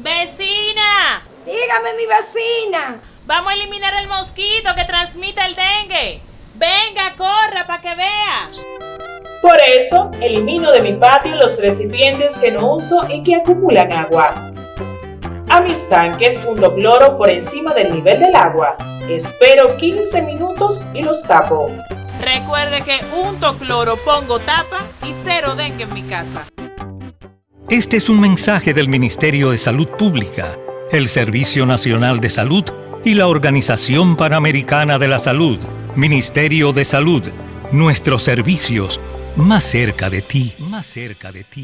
¡Vecina! Dígame, mi vecina. Vamos a eliminar el mosquito que transmite el dengue. Venga, corra para que vea. Por eso, elimino de mi patio los recipientes que no uso y que acumulan agua. A mis tanques junto cloro por encima del nivel del agua. Espero 15 minutos y los tapo. Recuerde que unto cloro, pongo tapa y cero dengue en mi casa. Este es un mensaje del Ministerio de Salud Pública, el Servicio Nacional de Salud y la Organización Panamericana de la Salud. Ministerio de Salud. Nuestros servicios más cerca de ti, más cerca de ti.